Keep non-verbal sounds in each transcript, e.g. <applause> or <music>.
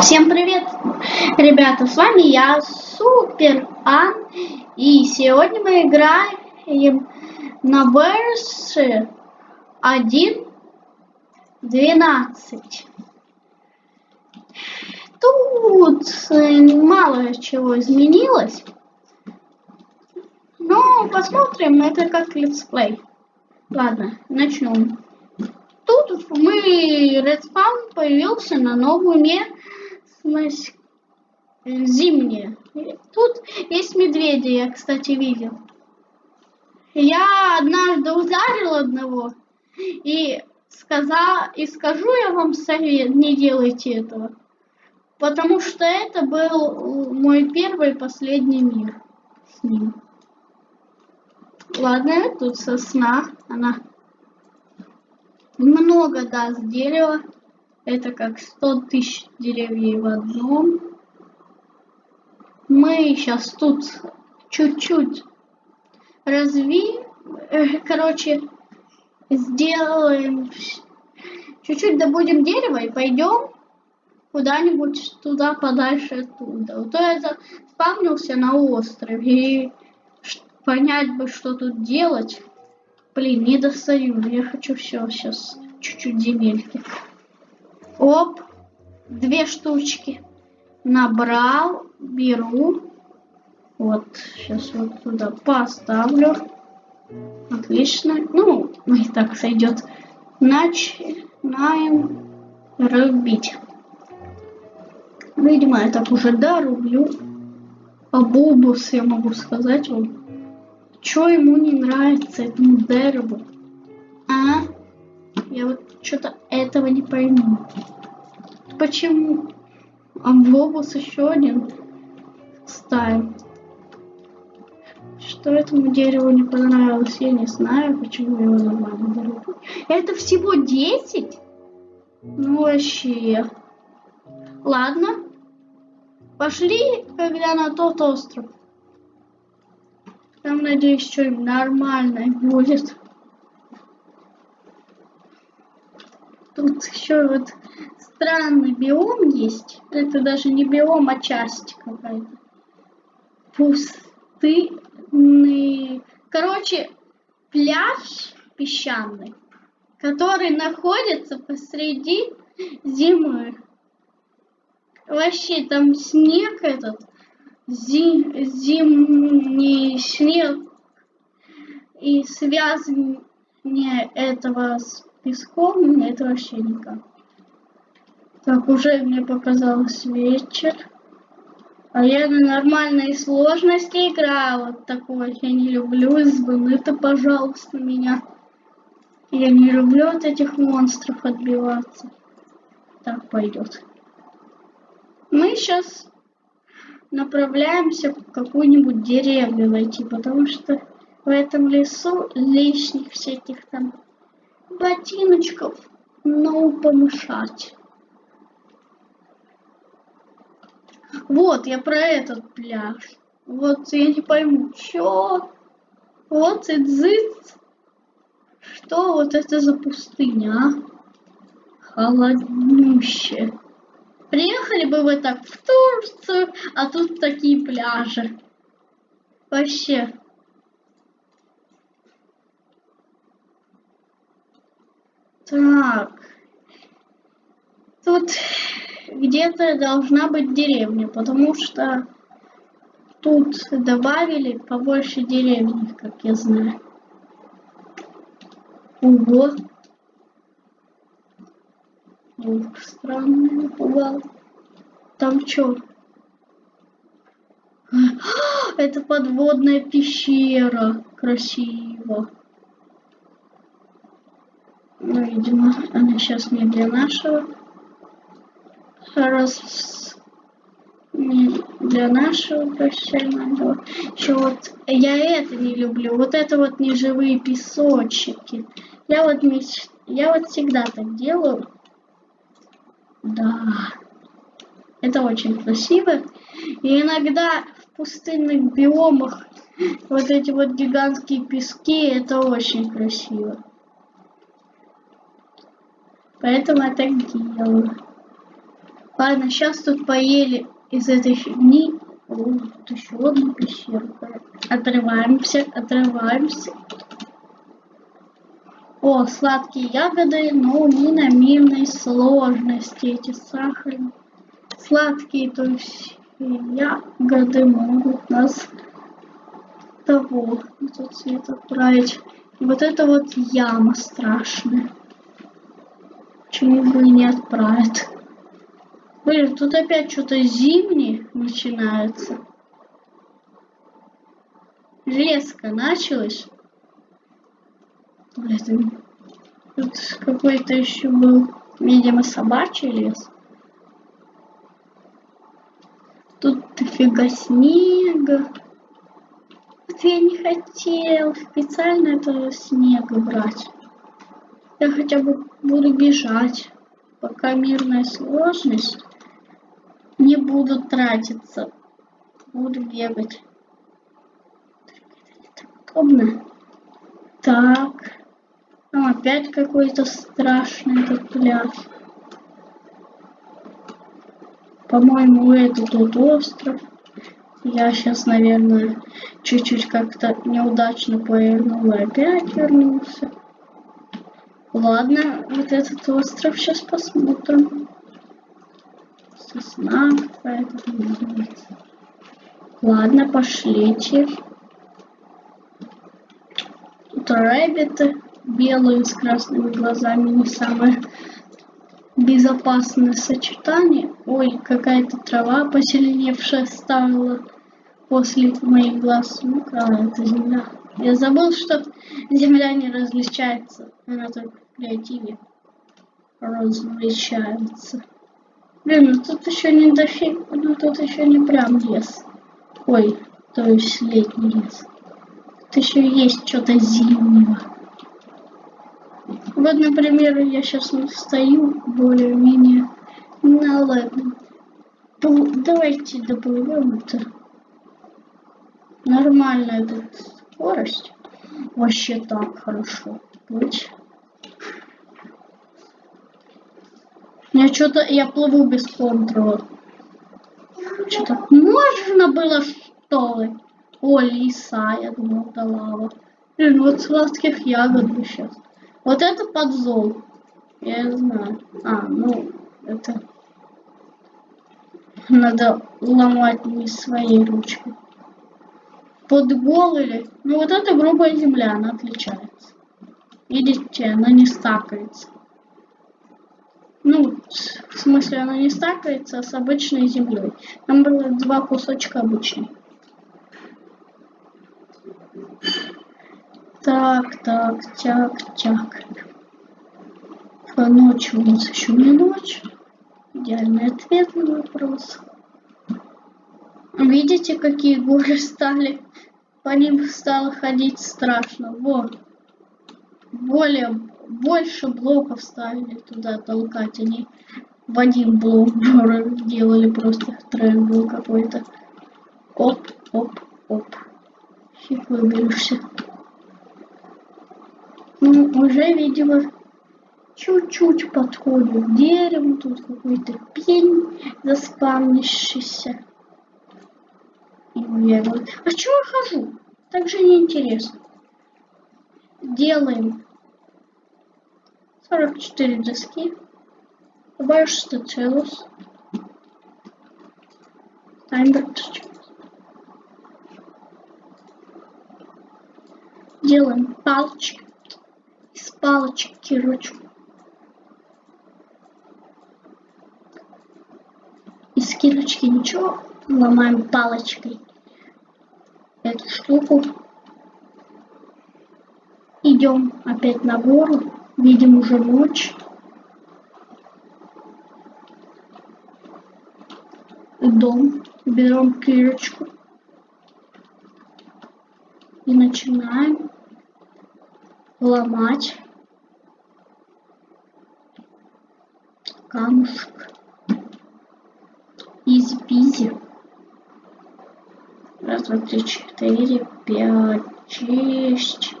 Всем привет, ребята, с вами я, Супер Ан, и сегодня мы играем на версии 1.12. Тут мало чего изменилось, но посмотрим, это как летсплей. Ладно, начнем. Тут мы Redspwn появился на новую местность зимняя. Тут есть медведи, я, кстати, видел. Я однажды ударил одного и сказал, и скажу я вам совет, не делайте этого. Потому что это был мой первый и последний мир с ним. Ладно, тут сосна, она много даст дерева. Это как 100 тысяч деревьев в одном. Мы сейчас тут чуть-чуть разви... Э, короче, сделаем... Чуть-чуть добудем дерево и пойдем куда-нибудь туда подальше оттуда. Вот я спавнился на острове и понять бы, что тут делать. Блин, не достаю. Я хочу все сейчас. Чуть-чуть земельки. Оп. Две штучки. Набрал. Беру. Вот. Сейчас вот туда поставлю. Отлично. Ну, и так сойдет. Начинаем рубить. Видимо, я так уже дорублю. А бобус я могу сказать вам. Что ему не нравится этому дереву? А? Я вот что-то этого не пойму. Почему? А Бобус еще один ставим. Что этому дереву не понравилось, я не знаю, почему его нормально дереву. Это всего 10? Ну вообще. Ладно. Пошли, когда на тот остров. Там, надеюсь, что-нибудь нормальное будет. Тут еще вот странный биом есть. Это даже не биом, а часть какая-то. Пустынный. Короче, пляж песчаный, который находится посреди зимы. Вообще там снег этот зим, зимний снег и связывание этого с песком, это вообще никак. Так, уже мне показалось вечер. А я на нормальной сложности играю. Вот такой я не люблю. Избы, пожалуйста, меня. Я не люблю от этих монстров отбиваться. Так пойдет. Мы сейчас направляемся в какую-нибудь деревню найти, потому что в этом лесу лишних всяких там ботиночков, ну, помешать. Вот, я про этот пляж. Вот, я не пойму, чё? Вот и дзыц. Что вот это за пустыня, а? Холоднющая. Приехали бы вы так в Турцию, а тут такие пляжи. Вообще. Так. Тут где-то должна быть деревня, потому что тут добавили побольше деревни, как я знаю. Ого. Ух, странно напугал. Там что? <gasps> Это подводная пещера. Красиво. Ну, видимо, она сейчас не для нашего. Раз не для нашего профессионального. Еще вот я это не люблю. Вот это вот неживые песочки. Я вот меч... я вот всегда так делаю. Да. Это очень красиво. И иногда в пустынных биомах вот эти вот гигантские пески, это очень красиво. Поэтому я так делаю. Ладно, сейчас тут поели из этой фигни. О, тут еще одна пещерка. Отрываемся, отрываемся. О, сладкие ягоды, но не на мирной сложности эти сахарные. Сладкие, то есть ягоды могут нас того, этот цвет отправить. И вот это вот яма страшная. Почему бы и не отправить? Блин, тут опять что-то зимнее начинается. Резко началось. Блин, тут какой-то еще был, видимо, собачий лес. Тут дофига снега. Вот я не хотел специально этого снега брать. Я хотя бы буду бежать, пока мирная сложность не буду тратиться. Буду бегать. Это так удобно. Так. Ну, опять какой-то страшный этот пляж. По-моему, это тот остров. Я сейчас, наверное, чуть-чуть как-то неудачно повернул и опять вернулся. Ладно, вот этот остров сейчас посмотрим. Сосна какая-то Ладно, пошлите. Тут рэббиты белые с красными глазами не самое безопасное сочетание. Ой, какая-то трава позеленевшая стала после моих глаз. Ну-ка, это земля. Я забыл, что земля не различается. Она только креативе различается. Блин, ну тут еще не дофиг, ну тут еще не прям лес. Ой, то есть летний лес. Тут еще есть что-то зимнего. Вот, например, я сейчас стою более-менее на ладно. Давайте доплывем это. Нормальная тут скорость. Вообще так хорошо быть. Я что-то, я плыву без контроля. Что-то можно было что ли? О, лиса, я думал, да лава. Блин, вот сладких ягод бы сейчас. Вот это подзол. Я знаю. А, ну, это... Надо ломать не своей ручкой. Подгол или... Ну, вот это грубая земля, она отличается. Видите, она не стакается. Ну, в смысле, она не стакается с обычной землей. Там было два кусочка обычной. Так, так, тяк, тяк. А ночь у нас еще не ночь. Идеальный ответ на вопрос. Видите, какие горы стали? По ним стало ходить страшно. Вот. Более, больше блоков стали туда толкать. Они в один блок <laughs> делали просто тренд был какой-то. Оп, оп, оп. Фиг выберешься. Ну, уже, видимо, чуть-чуть подходит к дереву. Тут какой-то пень заспавнившийся. И уверен. А чего я хожу? Так же неинтересно. Делаем 44 доски. Добавишь 100 целус. Таймер Делаем палочки с палочки ручку. Из кирочки ничего, ломаем палочкой эту штуку. Идем опять на гору, видим уже ночь. Дом, берем кирочку и начинаем ломать камушек изи-пизи. Раз, два, три, четыре, пять, шесть,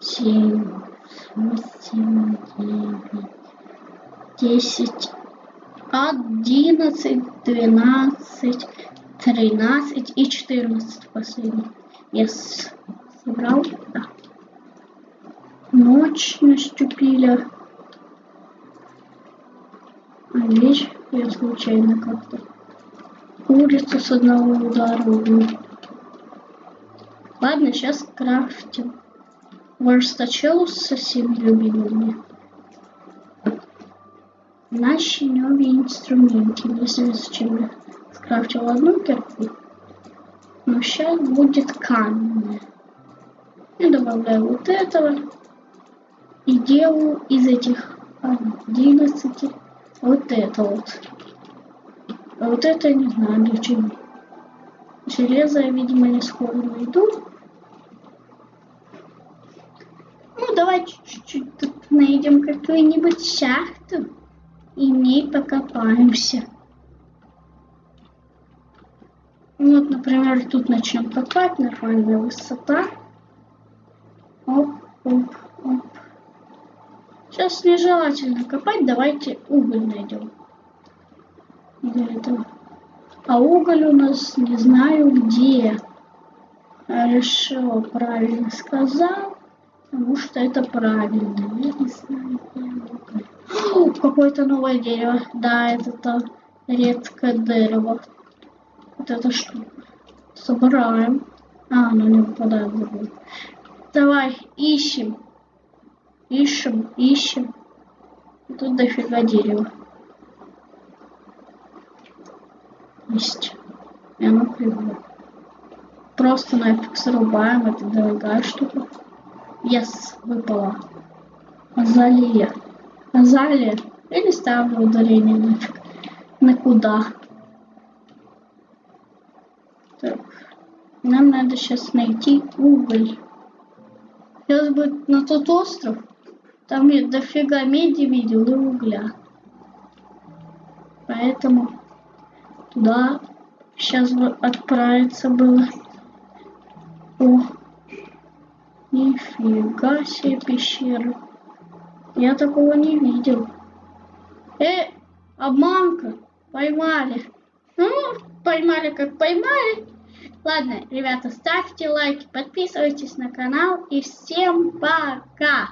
семь, восемь, девять, десять, 11, 12, 13 и 14 последний. Yes. Собрал? Да. Ночь наступила. А вещь я случайно как-то улицу с одного удара убил. Ладно, сейчас крафтим. Верстачелу со всеми любимыми. Наши новые инструменты. Не знаю, зачем я скрафтил одну кирку. Но сейчас будет каменная. Я добавляю вот этого. И делаю из этих 11 вот это вот. А вот это не знаю для чего. Железо я, видимо, не скоро найду. Ну, давайте чуть-чуть тут найдем какую-нибудь шахту и в ней покопаемся. Вот, например, тут начнем копать, нормальная высота. Оп, оп, оп. Сейчас нежелательно копать, давайте уголь найдем. Для этого. А уголь у нас не знаю где. Хорошо, правильно сказал. Потому что это правильно. Я не знаю. Какое-то новое дерево. Да, это то редкое дерево. Вот это что? Собираем. А, оно не выпадает. Давай, ищем. Ищем, ищем. Тут дофига дерева. Есть. И оно кривое. Просто нафиг срубаем. Это дорогая штука. Yes, выпала. Азалия. Азалия. Или ставлю ударение нафиг. На куда? Так. Нам надо сейчас найти уголь. Сейчас будет на тот остров. Там я дофига меди видел и угля. Поэтому туда сейчас бы отправиться было. О, нифига себе пещера. Я такого не видел. Э, обманка. Поймали. Ну, поймали как поймали. Ладно, ребята, ставьте лайки, подписывайтесь на канал и всем пока!